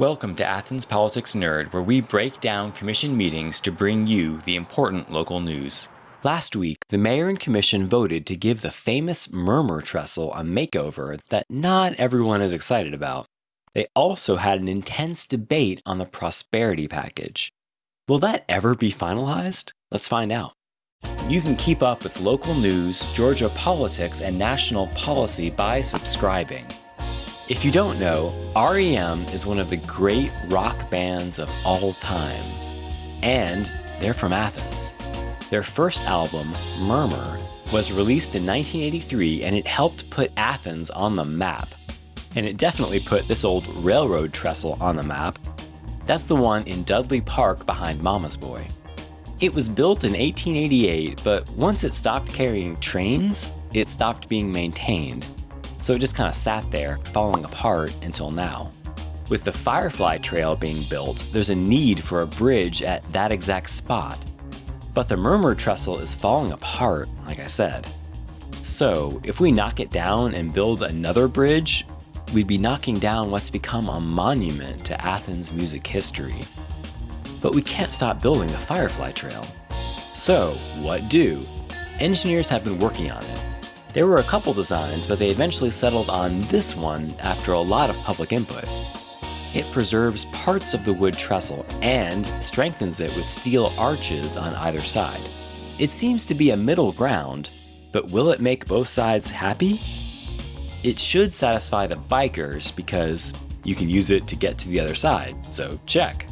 Welcome to Athens Politics Nerd, where we break down commission meetings to bring you the important local news. Last week, the mayor and commission voted to give the famous Murmur Trestle a makeover that not everyone is excited about. They also had an intense debate on the prosperity package. Will that ever be finalized? Let's find out. You can keep up with local news, Georgia politics, and national policy by subscribing. If you don't know, REM is one of the great rock bands of all time. And they're from Athens. Their first album, Murmur, was released in 1983 and it helped put Athens on the map. And it definitely put this old railroad trestle on the map. That's the one in Dudley Park behind Mama's Boy. It was built in 1888, but once it stopped carrying trains, it stopped being maintained. So it just kind of sat there, falling apart until now. With the Firefly Trail being built, there's a need for a bridge at that exact spot. But the Murmur Trestle is falling apart, like I said. So, if we knock it down and build another bridge, we'd be knocking down what's become a monument to Athens music history. But we can't stop building the Firefly Trail. So, what do? Engineers have been working on it. There were a couple designs, but they eventually settled on this one after a lot of public input. It preserves parts of the wood trestle and strengthens it with steel arches on either side. It seems to be a middle ground, but will it make both sides happy? It should satisfy the bikers because you can use it to get to the other side, so check.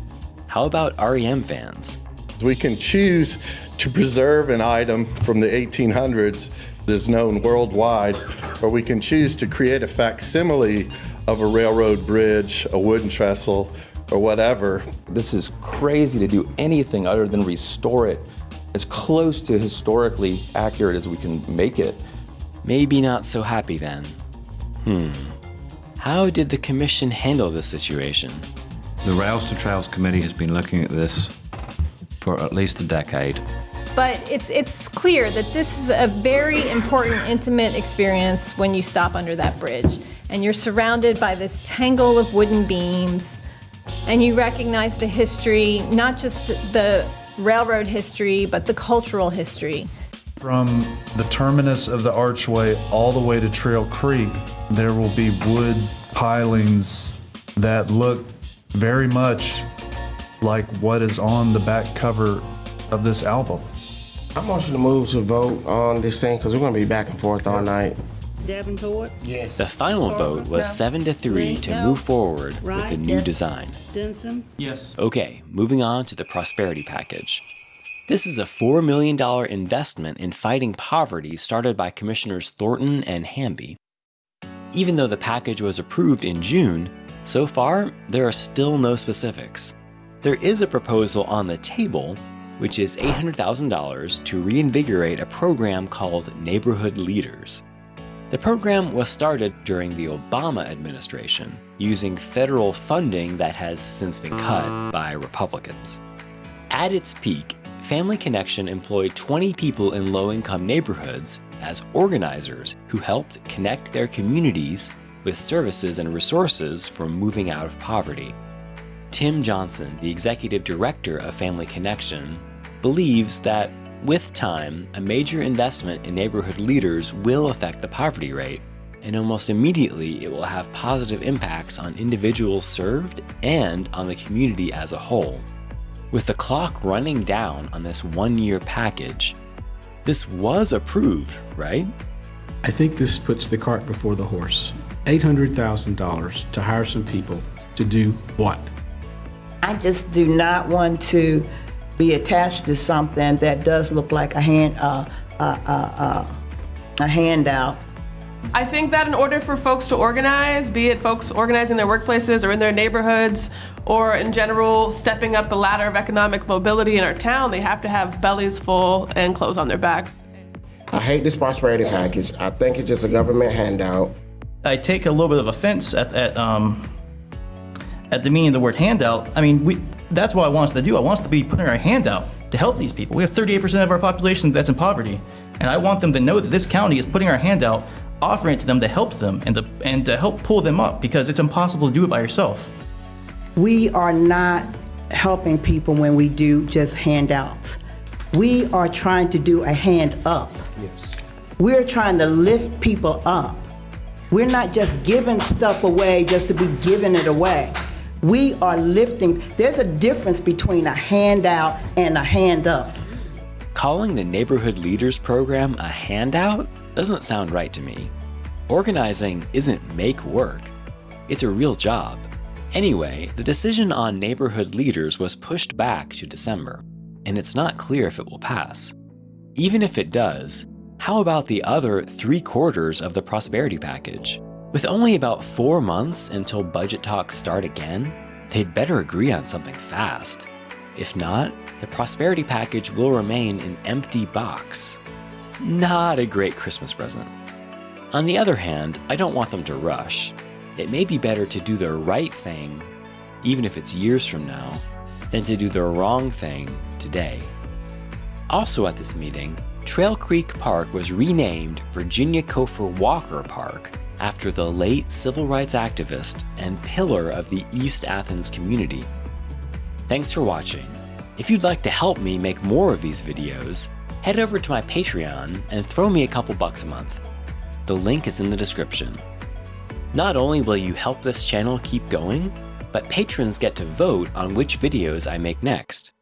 How about REM fans? We can choose to preserve an item from the 1800s that is known worldwide, or we can choose to create a facsimile of a railroad bridge, a wooden trestle, or whatever. This is crazy to do anything other than restore it as close to historically accurate as we can make it. Maybe not so happy then. Hmm. How did the commission handle this situation? The Rails to Trails Committee has been looking at this for at least a decade. But it's, it's clear that this is a very important, intimate experience when you stop under that bridge and you're surrounded by this tangle of wooden beams and you recognize the history, not just the railroad history, but the cultural history. From the terminus of the archway all the way to Trail Creek, there will be wood pilings that look very much like what is on the back cover of this album. I want you to move to vote on this thing because we're going to be back and forth all night. Davenport, Yes. The final vote was 7 to 3 to move forward with the new yes. design. Denson, Yes. Okay, moving on to the prosperity package. This is a $4 million investment in fighting poverty started by Commissioners Thornton and Hamby. Even though the package was approved in June, so far there are still no specifics. There is a proposal on the table, which is $800,000 to reinvigorate a program called Neighborhood Leaders. The program was started during the Obama administration, using federal funding that has since been cut by Republicans. At its peak, Family Connection employed 20 people in low income neighborhoods as organizers who helped connect their communities with services and resources for moving out of poverty. Tim Johnson, the executive director of Family Connection, believes that with time, a major investment in neighborhood leaders will affect the poverty rate, and almost immediately it will have positive impacts on individuals served and on the community as a whole. With the clock running down on this one year package, this was approved, right? I think this puts the cart before the horse. $800,000 to hire some people to do what? I just do not want to be attached to something that does look like a hand, uh, uh, uh, uh, a handout. I think that in order for folks to organize, be it folks organizing their workplaces or in their neighborhoods, or in general stepping up the ladder of economic mobility in our town, they have to have bellies full and clothes on their backs. I hate this prosperity package. I think it's just a government handout. I take a little bit of offense at, at um at the meaning of the word handout. I mean, we that's what I want us to do. I want us to be putting our hand out to help these people. We have 38% of our population that's in poverty, and I want them to know that this county is putting our hand out, offering it to them to help them and to and to help pull them up because it's impossible to do it by yourself. we are not helping people when we do just handouts. We are trying to do a hand up. Yes. We're trying to lift people up. We're not just giving stuff away just to be giving it away. We are lifting. There's a difference between a handout and a hand up. Calling the Neighborhood Leaders Program a handout doesn't sound right to me. Organizing isn't make work, it's a real job. Anyway, the decision on neighborhood leaders was pushed back to December, and it's not clear if it will pass. Even if it does, how about the other three quarters of the prosperity package? With only about four months until budget talks start again, they'd better agree on something fast. If not, the prosperity package will remain an empty box. Not a great Christmas present. On the other hand, I don't want them to rush. It may be better to do the right thing, even if it's years from now, than to do the wrong thing today. Also at this meeting, Trail Creek Park was renamed Virginia Cofer Walker Park after the late civil rights activist and pillar of the East Athens community. Thanks for watching. If you'd like to help me make more of these videos, head over to my Patreon and throw me a couple bucks a month. The link is in the description. Not only will you help this channel keep going, but patrons get to vote on which videos I make next.